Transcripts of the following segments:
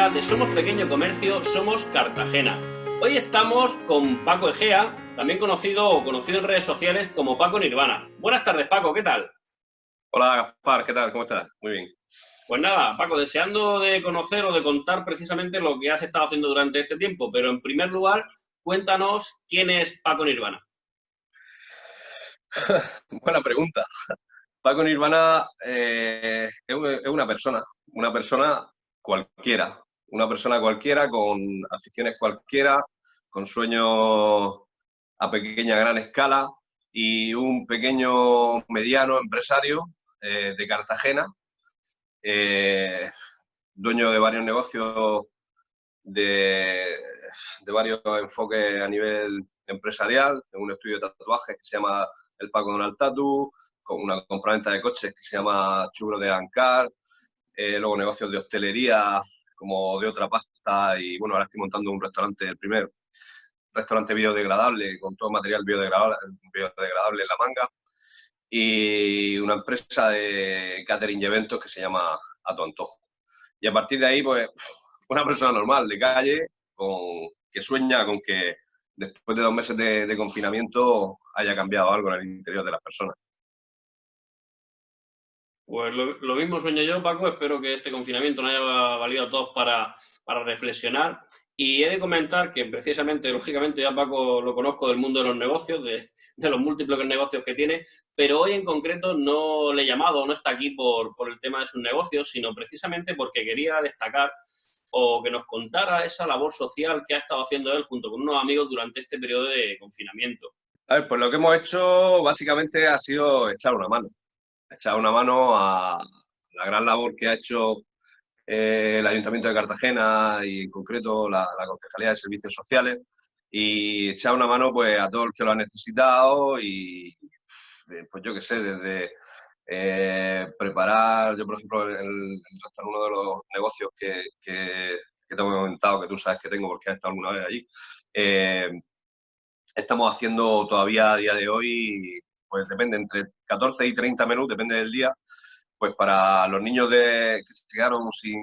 podcast de Somos Pequeño Comercio, Somos Cartagena. Hoy estamos con Paco Egea, también conocido o conocido en redes sociales como Paco Nirvana. Buenas tardes, Paco, ¿qué tal? Hola, Gaspar, ¿qué tal? ¿Cómo estás? Muy bien. Pues nada, Paco, deseando de conocer o de contar precisamente lo que has estado haciendo durante este tiempo, pero en primer lugar, cuéntanos quién es Paco Nirvana. Buena pregunta. Paco Nirvana eh, es una persona, una persona cualquiera, una persona cualquiera con aficiones cualquiera, con sueños a pequeña, gran escala y un pequeño, mediano empresario eh, de Cartagena, eh, dueño de varios negocios de, varios enfoques a nivel empresarial, en un estudio de tatuajes que se llama el Paco Donald Tatu, con una compraventa de coches que se llama Chubro de Ancar, eh, luego negocios de hostelería como de otra pasta y bueno, ahora estoy montando un restaurante, el primer restaurante biodegradable con todo material biodegradable, biodegradable en la manga y una empresa de catering y eventos que se llama A tu Antojo. Y a partir de ahí, pues, una persona normal, de calle, con, que sueña con que después de dos meses de confinamiento haya cambiado algo en el interior de las personas. Pues lo, mismo sueño yo, Paco. Espero que este confinamiento nos haya valido a todos para, reflexionar. Y he de comentar que precisamente, lógicamente, ya Paco lo conozco del mundo de los negocios, de, los múltiples negocios que tiene, pero hoy en concreto no le he llamado, no está aquí por, por el tema de sus negocios, sino precisamente porque quería destacar o que nos contara esa labor social que ha estado haciendo él junto con unos amigos durante este periodo de confinamiento. A ver, pues lo que hemos hecho básicamente ha sido echar una mano echar una mano a la gran labor que ha hecho eh, el Ayuntamiento de Cartagena y en concreto la, Concejalía de Servicios Sociales y echar una mano pues a todo el que lo ha necesitado y pues yo qué sé, desde eh, preparar, yo por ejemplo, el, uno de los negocios que, que, que, comentado, que tú sabes que tengo porque has estado alguna vez allí, eh, estamos haciendo todavía a día de hoy pues depende, entre 14 y 30 menús, depende del día, pues para los niños de, que se quedaron sin...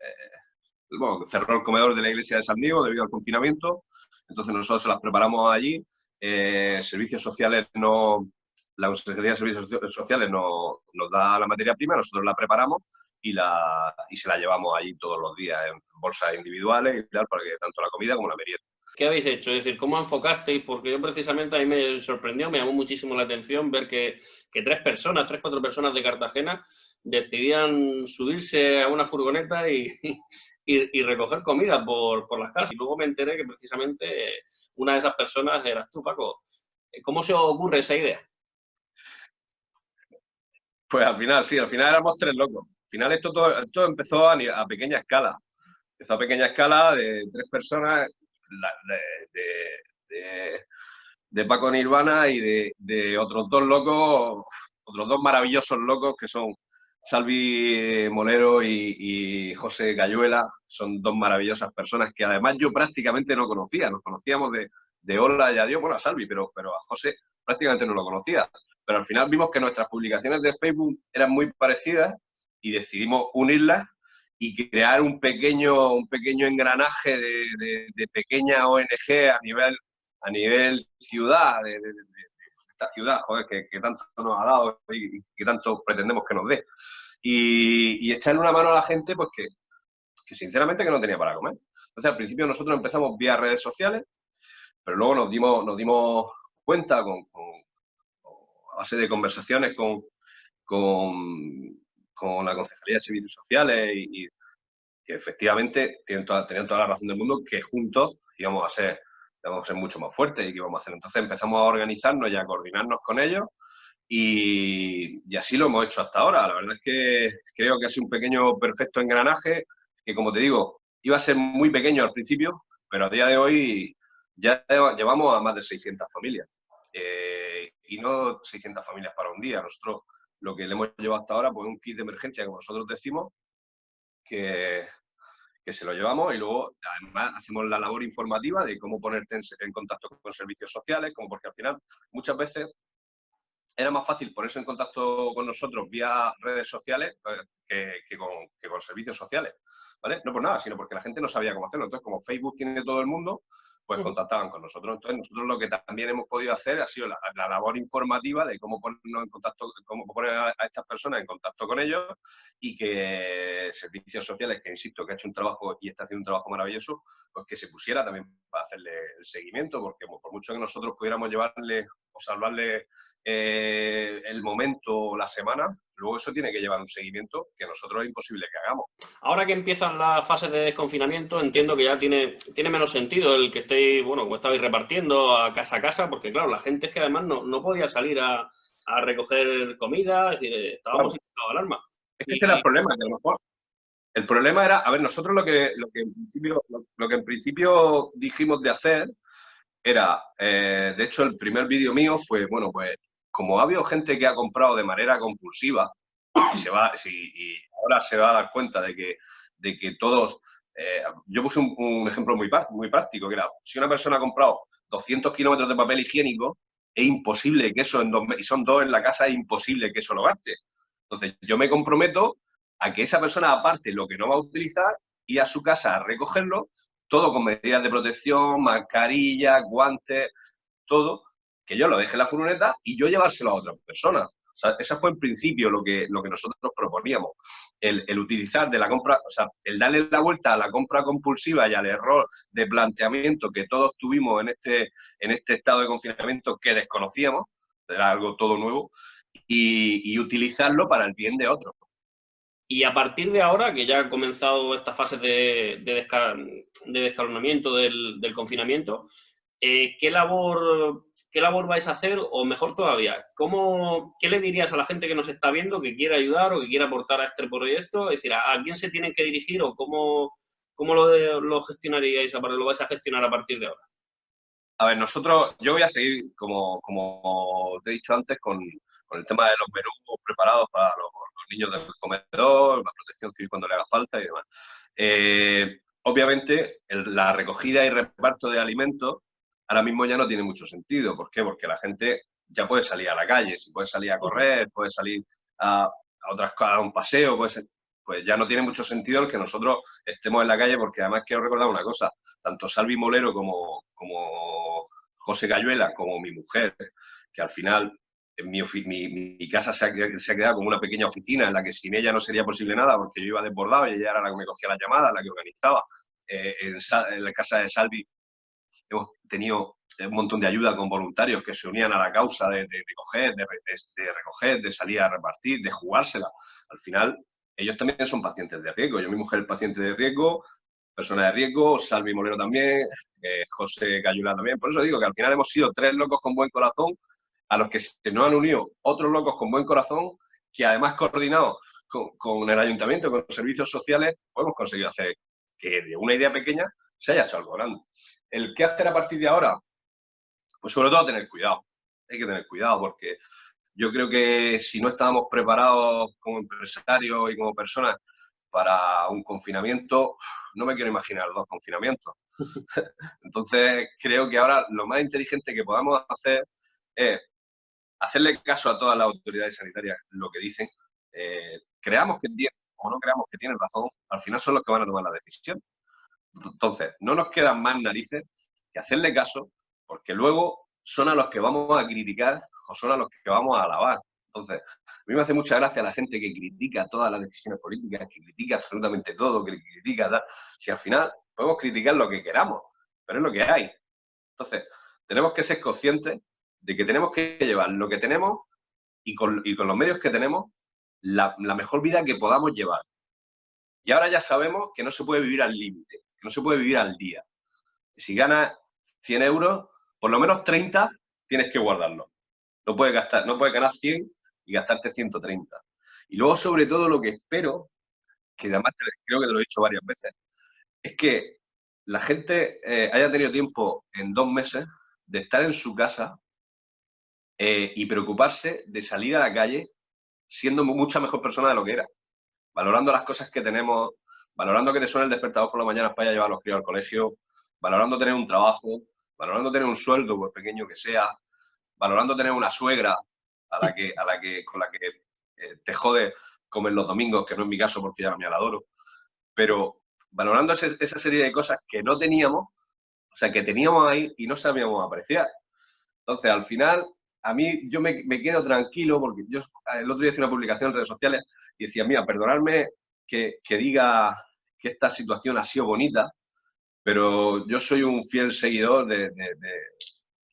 Eh, bueno, cerró el comedor de la iglesia de San Diego debido al confinamiento, entonces nosotros se las preparamos allí. Eh, servicios sociales no... La Consejería de Servicios Sociales no, nos da la materia prima, nosotros la preparamos y, la, y se la llevamos allí todos los días en bolsas individuales y tal, para que tanto la comida como la merienda. ¿Qué habéis hecho? Es decir, ¿cómo enfocasteis? Porque yo precisamente a mí me sorprendió, me llamó muchísimo la atención ver que, tres personas, tres, cuatro personas de Cartagena decidían subirse a una furgoneta y, y, recoger comida por, por, las casas. Y luego me enteré que precisamente una de esas personas eras tú, Paco. ¿Cómo se ocurre esa idea? Pues al final, sí, al final éramos tres locos. Al final esto todo, empezó a, a pequeña escala. Empezó a pequeña escala de tres personas de, Paco Nirvana y de, otros dos locos, otros dos maravillosos locos que son Salvi Molero y, José Cayuela. Son dos maravillosas personas que además yo prácticamente no conocía. Nos conocíamos de, de Hola y Adiós, bueno, a Salvi, pero, pero a José prácticamente no lo conocía. Pero al final vimos que nuestras publicaciones de Facebook eran muy parecidas y decidimos unirlas y crear un pequeño, un pequeño engranaje de, pequeña ONG a nivel, a nivel ciudad, de, esta ciudad, joder, que, tanto nos ha dado y, que tanto pretendemos que nos dé. Y, echarle una mano a la gente, pues que, que sinceramente que no tenía para comer. Entonces, al principio nosotros empezamos vía redes sociales, pero luego nos dimos, nos dimos cuenta con, a base de conversaciones con, con, con la Concejalía de Servicios Sociales y, que efectivamente tienen toda, tenían toda la razón del mundo que juntos íbamos a ser, íbamos a ser mucho más fuertes y que íbamos a hacer. Entonces empezamos a organizarnos y a coordinarnos con ellos y, y, así lo hemos hecho hasta ahora. La verdad es que creo que ha sido un pequeño perfecto engranaje que, como te digo, iba a ser muy pequeño al principio, pero a día de hoy ya llevamos a más de 600 familias. Eh, y no 600 familias para un día. Nosotros lo que le hemos llevado hasta ahora, pues un kit de emergencia, como nosotros decimos, que, que se lo llevamos y luego además hacemos la labor informativa de cómo ponerte en, contacto con servicios sociales, como porque al final muchas veces era más fácil ponerse en contacto con nosotros vía redes sociales eh, que, con, que, con, servicios sociales. ¿vale? No por nada, sino porque la gente no sabía cómo hacerlo. Entonces, como Facebook tiene todo el mundo, pues contactaban con nosotros. Entonces, nosotros lo que también hemos podido hacer ha sido la, labor informativa de cómo ponernos en contacto, cómo poner a, estas personas en contacto con ellos y que servicios sociales, que insisto, que ha hecho un trabajo y está haciendo un trabajo maravilloso, pues que se pusiera también para hacerle el seguimiento, porque por mucho que nosotros pudiéramos llevarle o salvarle eh, el momento o la semana, luego eso tiene que llevar un seguimiento que nosotros es imposible que hagamos. Ahora que empiezan las fases de desconfinamiento, entiendo que ya tiene, tiene menos sentido el que estéis, bueno, como estabais repartiendo a casa a casa, porque claro, la gente es que además no, podía salir a, recoger comida, es decir, estábamos en estado de alarma. Es que ese era el problema, que a lo mejor el problema era, a ver, nosotros lo que, lo que, en, principio, lo, que en principio dijimos de hacer era, eh, de hecho, el primer vídeo mío fue, bueno, pues como ha habido gente que ha comprado de manera compulsiva y, se va, y ahora se va a dar cuenta de que, de que todos... Eh, yo puse un, ejemplo muy, práctico, que era, si una persona ha comprado 200 kilómetros de papel higiénico, es imposible que eso, en dos, y son dos en la casa, es imposible que eso lo gaste. Entonces, yo me comprometo a que esa persona aparte lo que no va a utilizar y a su casa a recogerlo, todo con medidas de protección, mascarilla, guantes, todo, que yo lo deje la furgoneta y yo llevárselo a otra persona. O sea, ese fue en principio lo que, lo que nosotros proponíamos. El, utilizar de la compra, o sea, el darle la vuelta a la compra compulsiva y al error de planteamiento que todos tuvimos en este, en este estado de confinamiento que desconocíamos, era algo todo nuevo, y, utilizarlo para el bien de otros. Y a partir de ahora, que ya ha comenzado esta fase de, de, descalonamiento del, del confinamiento, eh, ¿qué, labor, ¿qué labor vais a hacer? O mejor todavía, ¿cómo, ¿qué le dirías a la gente que nos está viendo, que quiere ayudar o que quiere aportar a este proyecto? Es decir, ¿a, quién se tienen que dirigir o cómo, cómo lo, lo gestionaríais, lo vais a gestionar a partir de ahora? A ver, nosotros, yo voy a seguir, como, como te he dicho antes, con, con el tema de los menús preparados para los, niños del comedor, la protección civil cuando le haga falta y demás. Eh, obviamente, la recogida y reparto de alimentos ahora mismo ya no tiene mucho sentido. ¿Por qué? Porque la gente ya puede salir a la calle, si puede salir a correr, puede salir a, a otras cosas, a un paseo, pues, pues ya no tiene mucho sentido el que nosotros estemos en la calle, porque además quiero recordar una cosa, tanto Salvi Molero como, como José Cayuela, como mi mujer, que al final en mi, mi, casa se ha, se ha, quedado como una pequeña oficina en la que sin ella no sería posible nada, porque yo iba desbordado y ella era la que me cogía las llamadas, la que organizaba. Eh, en, en, la casa de Salvi hemos tenido un montón de ayuda con voluntarios que se unían a la causa de, coger, de, recoger, de salir a repartir, de jugársela. Al final, ellos también son pacientes de riesgo. Yo, mi mujer, es paciente de riesgo, persona de riesgo, Salvi Molero también, eh, José Cayula también. Por eso digo que al final hemos sido tres locos con buen corazón, a los que se nos han unido otros locos con buen corazón, que además coordinados con, con el ayuntamiento, con los servicios sociales, pues hemos conseguido hacer que de una idea pequeña se haya hecho algo grande. ¿El qué hacer a partir de ahora? Pues sobre todo tener cuidado. Hay que tener cuidado porque yo creo que si no estábamos preparados como empresarios y como personas para un confinamiento, no me quiero imaginar dos confinamientos. Entonces, creo que ahora lo más inteligente que podamos hacer es hacerle caso a todas las autoridades sanitarias lo que dicen. Eh, creamos que tienen o no creamos que tienen razón, al final son los que van a tomar la decisión. Entonces, no nos quedan más narices que hacerle caso, porque luego son a los que vamos a criticar o son a los que vamos a alabar. Entonces, a mí me hace mucha gracia la gente que critica todas las decisiones políticas, que critica absolutamente todo, que critica Si al final podemos criticar lo que queramos, pero es lo que hay. Entonces, tenemos que ser conscientes de que tenemos que llevar lo que tenemos y con, los medios que tenemos la mejor vida que podamos llevar. Y ahora ya sabemos que no se puede vivir al límite que no se puede vivir al día. Si ganas 100 euros, por lo menos 30 tienes que guardarlo. No puedes, gastar, no puedes ganar 100 y gastarte 130. Y luego, sobre todo, lo que espero, que además creo que te lo he dicho varias veces, es que la gente eh, haya tenido tiempo en dos meses de estar en su casa eh, y preocuparse de salir a la calle siendo mucha mejor persona de lo que era, valorando las cosas que tenemos valorando que te suene el despertador por la mañana para llevar a los críos al colegio, valorando tener un trabajo, valorando tener un sueldo, por pequeño que sea, valorando tener una suegra a la que, a la que, con la que eh, te jode comer los domingos, que no es mi caso porque ya me la adoro, pero valorando esa serie de cosas que no teníamos, o sea, que teníamos ahí y no sabíamos apreciar. Entonces, al final, a mí yo me, quedo tranquilo porque yo el otro día hice una publicación en redes sociales y decía, mira, perdonadme que, diga que esta situación ha sido bonita, pero yo soy un fiel seguidor de,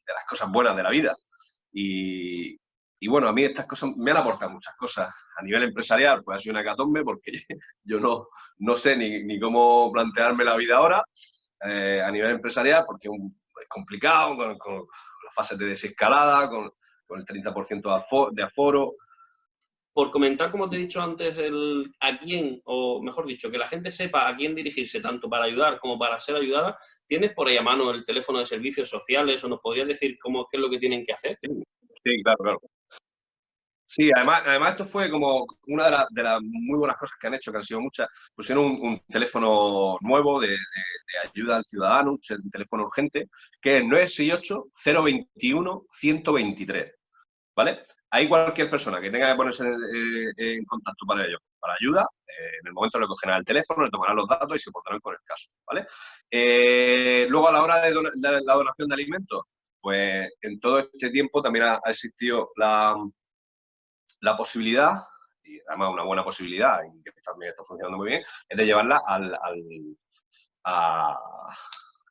las cosas buenas de la vida. Y, bueno, a mí estas cosas me han aportado muchas cosas. A nivel empresarial, pues ha sido una catombe porque yo no, no sé ni, cómo plantearme la vida ahora. Eh, a nivel empresarial, porque es complicado con las fases de desescalada, con, con el 30% de aforo. Por comentar, como te he dicho antes, el, a quién, o mejor dicho, que la gente sepa a quién dirigirse, tanto para ayudar como para ser ayudada, ¿tienes por ahí a mano el teléfono de servicios sociales o nos podrías decir cómo, qué es lo que tienen que hacer? Sí, claro, claro. Sí, además, además esto fue como una de, las muy buenas cosas que han hecho, que han sido muchas. Pusieron un, teléfono nuevo de, ayuda al ciudadano, un teléfono urgente, que es 968-021-123. ¿Vale? Hay cualquier persona que tenga que ponerse en, contacto para ello, para ayuda, eh, en el momento le cogerán el teléfono, le tomarán los datos y se pondrán con el caso. ¿vale? Eh, luego, a la hora de, la donación de alimentos, pues en todo este tiempo también ha existido la la posibilidad, y además una buena posibilidad, y que también está funcionando muy bien, es de llevarla al, a,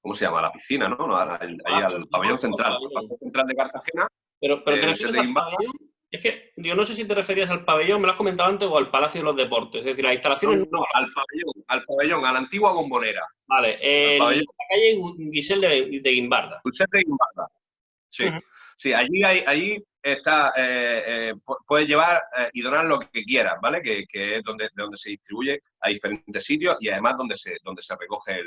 ¿cómo se llama? A la piscina, ¿no? ahí ah, al pabellón central, pabellón central de Cartagena. Pero, pero eh, es que yo no sé si te referías al pabellón, me lo has comentado antes, o al Palacio de los Deportes. Es decir, las instalaciones. No, al pabellón, al pabellón, a la antigua bombonera. Vale, en la calle Guisel de, de Guimbarda. Guisel de Guimbarda. Sí. Sí, allí, hay, allí está, eh, eh, puedes llevar eh, y donar lo que quieras, ¿vale? Que, es donde, donde se distribuye a diferentes sitios y además donde se, donde se recoge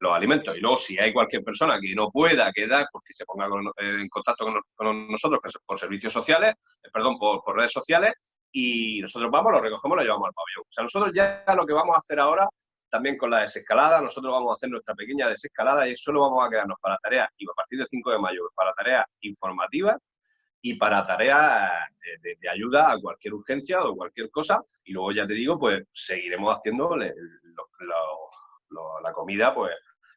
los alimentos. Y luego, si hay cualquier persona que no pueda quedar, porque se ponga en contacto con, nosotros por servicios sociales, perdón, por, redes sociales, y nosotros vamos, lo recogemos, lo llevamos al pabellón. O sea, nosotros ya lo que vamos a hacer ahora también con la desescalada. Nosotros vamos a hacer nuestra pequeña desescalada y solo vamos a quedarnos para tareas, y a partir del 5 de mayo, para tareas informativas y para tareas de, ayuda a cualquier urgencia o cualquier cosa. Y luego ya te digo, pues seguiremos haciendo la comida pues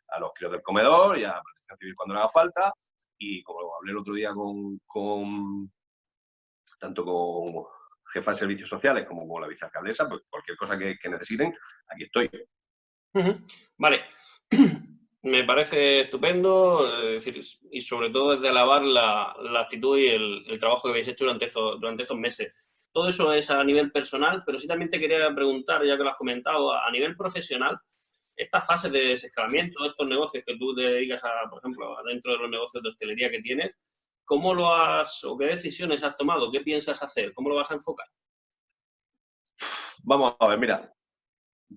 a los críos del comedor y a protección civil cuando le haga falta. Y como hablé el otro día con, tanto con jefa de servicios sociales como con la vicealcaldesa, pues cualquier cosa que necesiten, aquí estoy. Vale. Me parece estupendo, y sobre todo desde alabar la, actitud y el, trabajo que habéis hecho durante estos, durante estos meses. Todo eso es a nivel personal, pero sí también te quería preguntar, ya que lo has comentado, a nivel profesional, esta fase de desescalamiento, estos negocios que tú te dedicas a, por ejemplo, dentro de los negocios de hostelería que tienes, ¿cómo lo has, o qué decisiones has tomado? ¿Qué piensas hacer? ¿Cómo lo vas a enfocar? Vamos a ver, mira,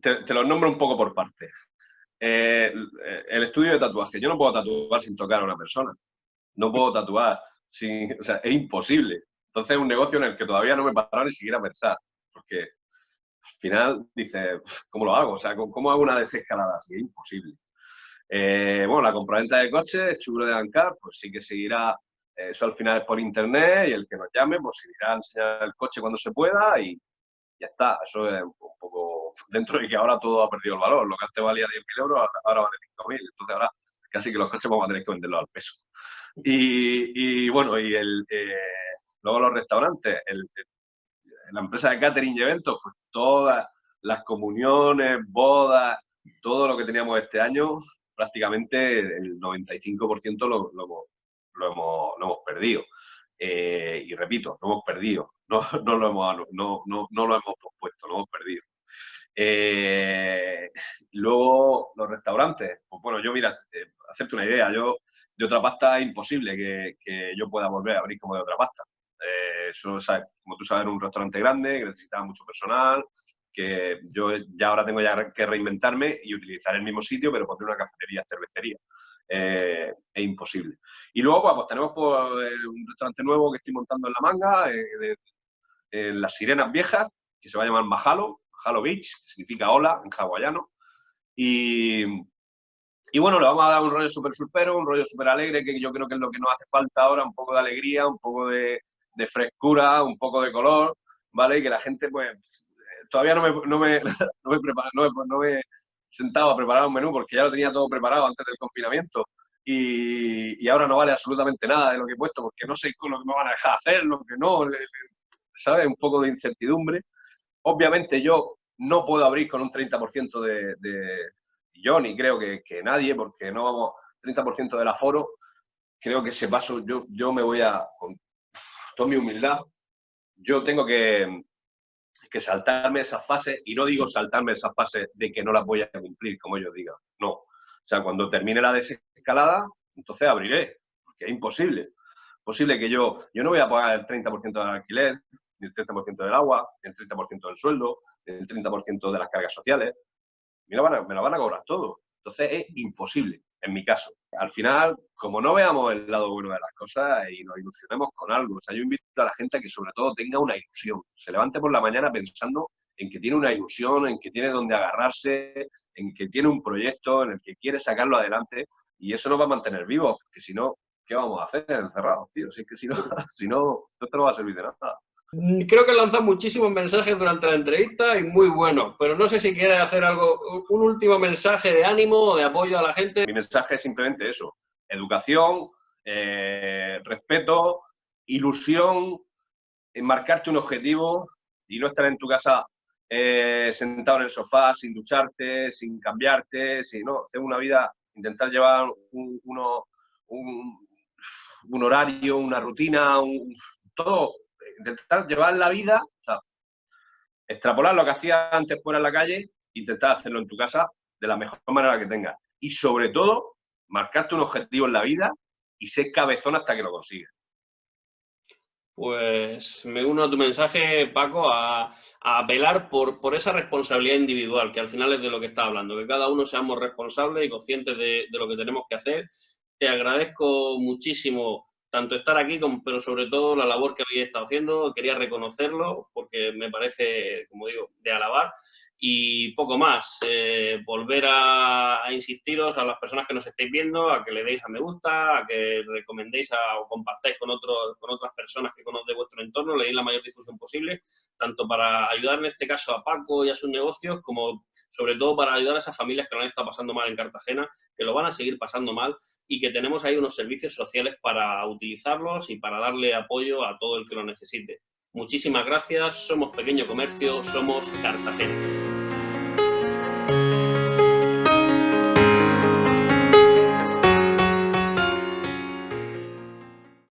te, los nombro un poco por partes. Eh, el estudio de tatuaje. Yo no puedo tatuar sin tocar a una persona. No puedo tatuar sin... O sea, es imposible. Entonces es un negocio en el que todavía no me paro ni siquiera a pensar. Porque al final dice, ¿cómo lo hago? O sea, ¿cómo hago una desescalada así? Es imposible. Eh, bueno, la compraventa de coches, chulo de Ancar, pues sí que seguirá, eh, eso al final es por internet y el que nos llame, pues seguirá a enseñar el coche cuando se pueda y ya está. Eso es un poco dentro de que ahora todo ha perdido el valor. Lo que antes valía 10.000 euros, ahora vale 5.000. Entonces ahora casi que los coches vamos a tener que venderlos al peso. Y, bueno, y el, eh, luego los restaurantes, la empresa de catering y eventos, pues todas las comuniones, bodas, todo lo que teníamos este año, prácticamente el 95% lo, lo, lo, hemos, lo hemos perdido. Eh, y repito, lo hemos perdido, no, lo hemos, no, no, no lo hemos pospuesto, lo hemos perdido. Eh, luego, los restaurantes. Pues bueno, yo, mira, eh, hacerte una idea, yo de otra pasta es imposible que, yo pueda volver a abrir como de otra pasta. Eh, eso, como tú sabes, un restaurante grande que necesitaba mucho personal, que yo ya ahora tengo ya que reinventarme y utilizar el mismo sitio, pero poner una cafetería, cervecería. es imposible. Y luego, pues, pues tenemos pues, un restaurante nuevo que estoy montando en La Manga, en Las Sirenas Viejas, que se va a llamar Majalo, Halo Beach, que significa hola en hawaiano. Y, y bueno, le vamos a dar un rollo súper surpero, un rollo súper alegre, que yo creo que es lo que nos hace falta ahora, un poco de alegría, un poco de, frescura, un poco de color, ¿vale? Y que la gente, pues, todavía no me, no me, no me, no me, he sentado a preparar un menú porque ya lo tenía todo preparado antes del confinamiento. Y, y, ahora no vale absolutamente nada de lo que he puesto porque no sé con lo que me van a dejar hacer, lo que no, ¿sabes? Un poco de incertidumbre. Obviamente yo no puedo abrir con un 30% de, de, yo ni creo que, que, nadie, porque no vamos 30% del aforo, creo que ese paso yo, yo me voy a, con toda mi humildad, yo tengo que, que saltarme esa fase, y no digo saltarme esa fase de que no las voy a cumplir, como ellos digan, no. O sea, cuando termine la desescalada, entonces abriré, porque es imposible. Posible que yo, yo no voy a pagar el 30% del alquiler, ni el 30% del agua, ni el 30% del sueldo, ni el 30% de las cargas sociales. Me lo, van a, me lo van a cobrar todo. Entonces es imposible, en mi caso. Al final, como no veamos el lado bueno de las cosas y nos ilusionemos con algo, o sea, yo invito a la gente a que sobre todo tenga una ilusión. Se levante por la mañana pensando en que tiene una ilusión, en que tiene donde agarrarse, en que tiene un proyecto, en el que quiere sacarlo adelante y eso nos va a mantener vivos, porque si no, ¿qué vamos a hacer encerrados, tío? Si es que si no, si no, esto no va a servir de nada. Mm, creo que lanzado muchísimos mensajes durante la entrevista y muy buenos, pero no sé si quiere hacer algo, un último mensaje de ánimo o de apoyo a la gente. Mi mensaje es simplemente eso, educación, eh, respeto, ilusión, marcarte un objetivo y no estar en tu casa eh, sentado en el sofá sin ducharte, sin cambiarte, sino hacer una vida, intentar llevar un, uno, un, un horario, una rutina, un, todo intentar llevar la vida, o sea, extrapolar lo que hacías antes fuera en la calle, intentar hacerlo en tu casa de la mejor manera que tengas. Y sobre todo, marcarte un objetivo en la vida y ser cabezón hasta que lo consigas. Pues me uno a tu mensaje, Paco, a, a velar por, esa responsabilidad individual, que al final es de lo que está hablando, que cada uno seamos responsables y conscientes de lo que tenemos que hacer. Te agradezco muchísimo tanto estar aquí, pero sobre todo la labor que habéis estado haciendo. Quería reconocerlo porque me parece, como digo, de alabar. Y poco más, eh, volver a, insistiros a las personas que nos estéis viendo, a que le deis a me gusta, a que recomendéis o compartáis con, otros, con otras personas que conocéis vuestro entorno, le deis la mayor difusión posible, tanto para ayudar en este caso a Paco y a sus negocios, como sobre todo para ayudar a esas familias que lo han estado pasando mal en Cartagena, que lo van a seguir pasando mal y que tenemos ahí unos servicios sociales para utilizarlos y para darle apoyo a todo el que lo necesite. Muchísimas gracias, somos Pequeño Comercio, somos Cartagena.